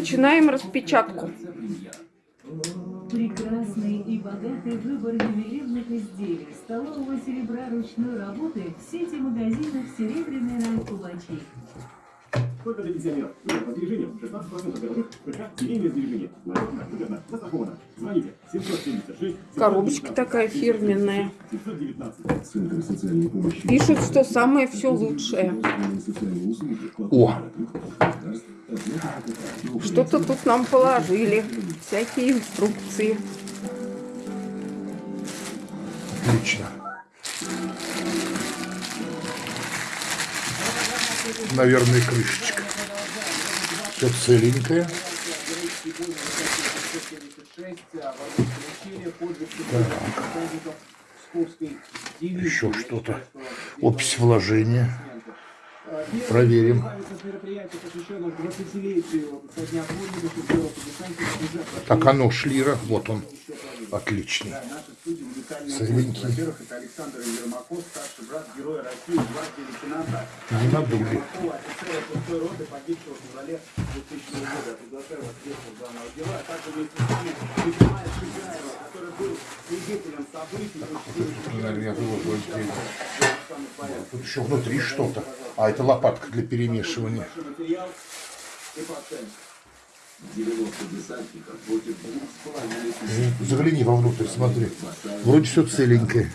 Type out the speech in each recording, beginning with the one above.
начинаем распечатку. Прекрасный и богатый выбор ювелирных изделий столового серебра ручной работы сети магазинов «Серебряный рай Кубачей». Только для пенсионеров. По сбережениям 16% годовых ПК семейное сбережение. Надежно, выгодно, застраховано. Звоните 776 Коробочка такая фирменная. 719. Центр социальной помощи. Пишут, что самое все лучшее. О, Что-то тут нам положили. Всякие инструкции. отлично. Наверное, крышечка. Все целенькое. Еще что-то. Опись вложения. Проверим. Так, оно шлира. Вот он. Отличный. Целенький. Во-первых, это Александр Ермаков, старший брат героя России, гвардии лейтенанта Не надули. Офицера шестой роты, погибшего в феврале 2000 года. Приглашаю вас в детство главного героя, а также вместе с нами Николая Чугаева, который был свидетелем событий, Наверное, я выложу отдельно. Тут еще внутри что-то. А это лопатка для перемешивания. и пациент. Загляни вовнутрь, смотри. Вроде все целенькое.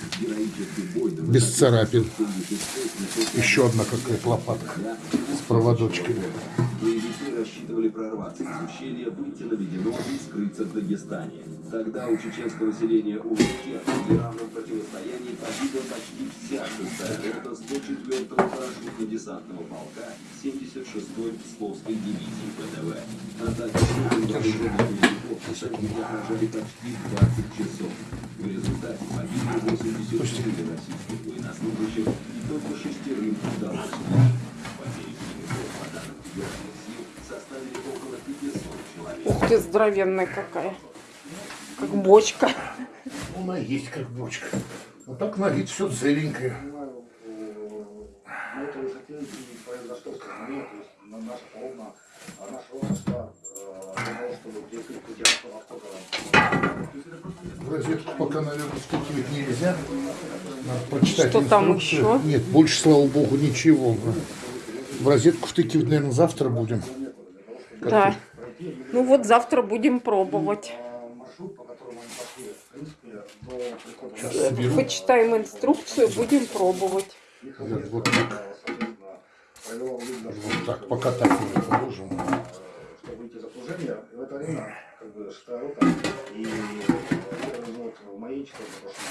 Без царапин. Еще одна какая-то лопатка с проводочками. Рассчитывали прорваться из ущелья, выйти на Ведено и скрыться в Дагестане. Тогда у чеченского УВК в неравном противостоянии парашютно-десантного полка 76-й Псковской дивизии ВДВ. Атаки отражали почти 20 часов. В результате погибли 84 российских военнослужащих и только шестерым удалось выжить. Потери боевиков по данным федеральных сил составили около 500 человек. Ух ты, здоровенная какая. Как бочка. Она есть как бочка. А так на вид все целенькое. на этой высоте и произошло столкновение, то есть на наша полна, а наша э, для того, чтобы автора. В розетку пока, наверное, втыкивать нельзя. Надо прочитать Что там инструкцию. еще? Нет, больше, слава богу, ничего. В розетку втыкивать, наверное, завтра будем. Да. Ну вот завтра будем пробовать. А Сейчас. Почитаем инструкцию, будем пробовать. вот так. Вот так, пока так не положим. Чтобы выйти из окружения, в это время как бы шестая рука и э, вот маячка, потому что